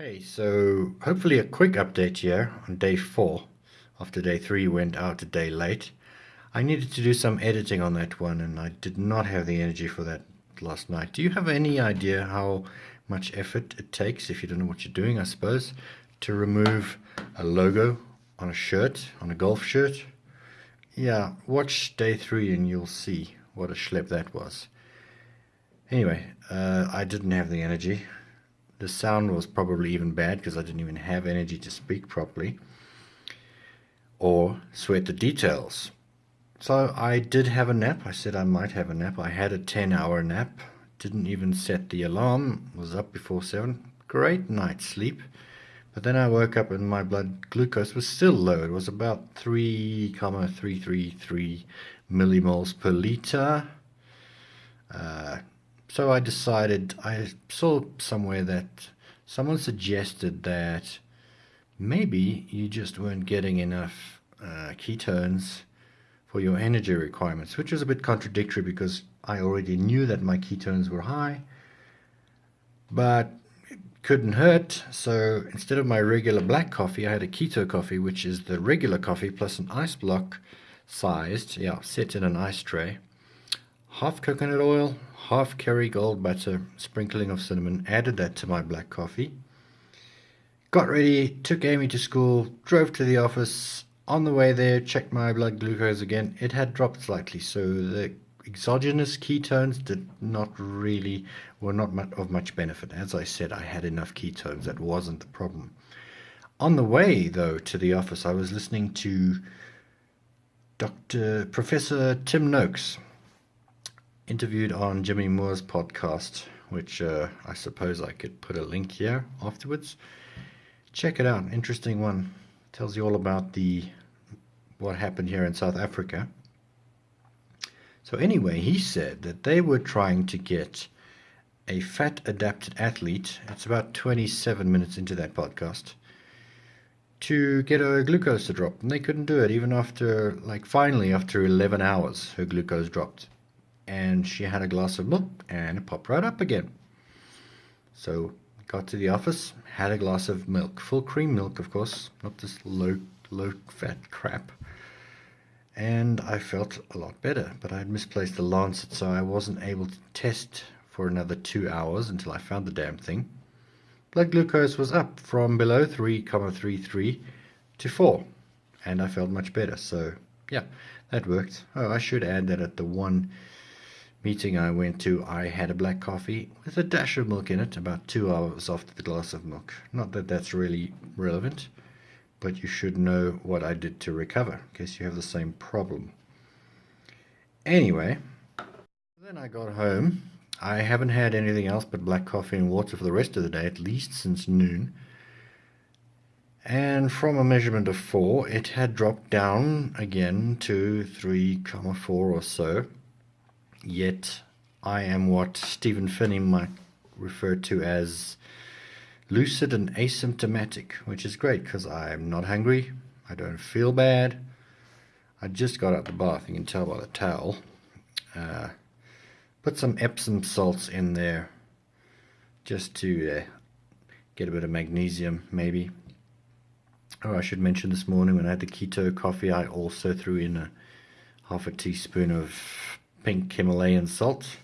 Hey, so hopefully a quick update here on day four. After day three went out a day late. I needed to do some editing on that one and I did not have the energy for that last night. Do you have any idea how much effort it takes, if you don't know what you're doing, I suppose, to remove a logo on a shirt, on a golf shirt? Yeah, watch day three and you'll see what a schlep that was. Anyway, uh, I didn't have the energy. The sound was probably even bad because I didn't even have energy to speak properly or sweat the details. So I did have a nap. I said I might have a nap. I had a 10 hour nap. Didn't even set the alarm. Was up before 7. Great night's sleep. But then I woke up and my blood glucose was still low. It was about 3,333 millimoles per liter. Uh, so I decided, I saw somewhere that someone suggested that maybe you just weren't getting enough uh, ketones for your energy requirements, which was a bit contradictory because I already knew that my ketones were high, but it couldn't hurt. So instead of my regular black coffee, I had a keto coffee, which is the regular coffee plus an ice block sized, yeah, set in an ice tray half coconut oil, half Kerrygold butter, sprinkling of cinnamon, added that to my black coffee. Got ready, took Amy to school, drove to the office. On the way there, checked my blood glucose again. It had dropped slightly, so the exogenous ketones did not really, were not much, of much benefit. As I said, I had enough ketones. That wasn't the problem. On the way, though, to the office, I was listening to Dr. Professor Tim Noakes interviewed on Jimmy Moore's podcast, which uh, I suppose I could put a link here afterwards. Check it out. Interesting one. Tells you all about the what happened here in South Africa. So anyway, he said that they were trying to get a fat adapted athlete. It's about 27 minutes into that podcast to get her glucose to drop and they couldn't do it even after like finally after 11 hours her glucose dropped and she had a glass of milk and it popped right up again. So got to the office, had a glass of milk, full cream milk, of course, not this low low fat crap. And I felt a lot better, but I had misplaced the lancet, so I wasn't able to test for another two hours until I found the damn thing. Blood glucose was up from below 3,33 to 4, and I felt much better. So, yeah, that worked. Oh, I should add that at the one meeting I went to, I had a black coffee with a dash of milk in it about two hours after the glass of milk. Not that that's really relevant, but you should know what I did to recover in case you have the same problem. Anyway, then I got home. I haven't had anything else but black coffee and water for the rest of the day, at least since noon. And from a measurement of 4, it had dropped down again to 3,4 or so yet I am what Stephen Phinney might refer to as lucid and asymptomatic, which is great because I'm not hungry, I don't feel bad. I just got out the bath, you can tell by the towel. Uh, put some Epsom salts in there just to uh, get a bit of magnesium, maybe. Oh, I should mention this morning when I had the keto coffee, I also threw in a half a teaspoon of pink Himalayan salt,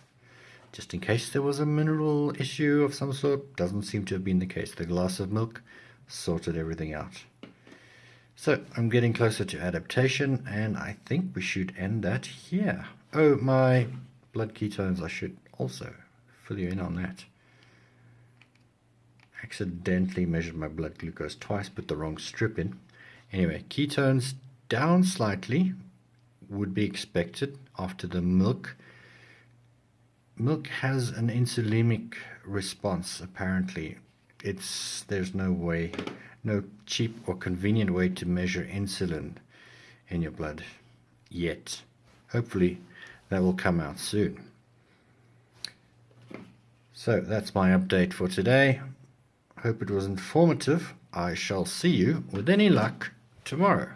just in case there was a mineral issue of some sort. Doesn't seem to have been the case. The glass of milk sorted everything out. So I'm getting closer to adaptation and I think we should end that here. Oh, my blood ketones, I should also fill you in on that. Accidentally measured my blood glucose twice, put the wrong strip in. Anyway, ketones down slightly, would be expected after the milk. Milk has an insulinic response apparently. It's there's no way, no cheap or convenient way to measure insulin in your blood yet. Hopefully that will come out soon. So that's my update for today. Hope it was informative. I shall see you with any luck tomorrow.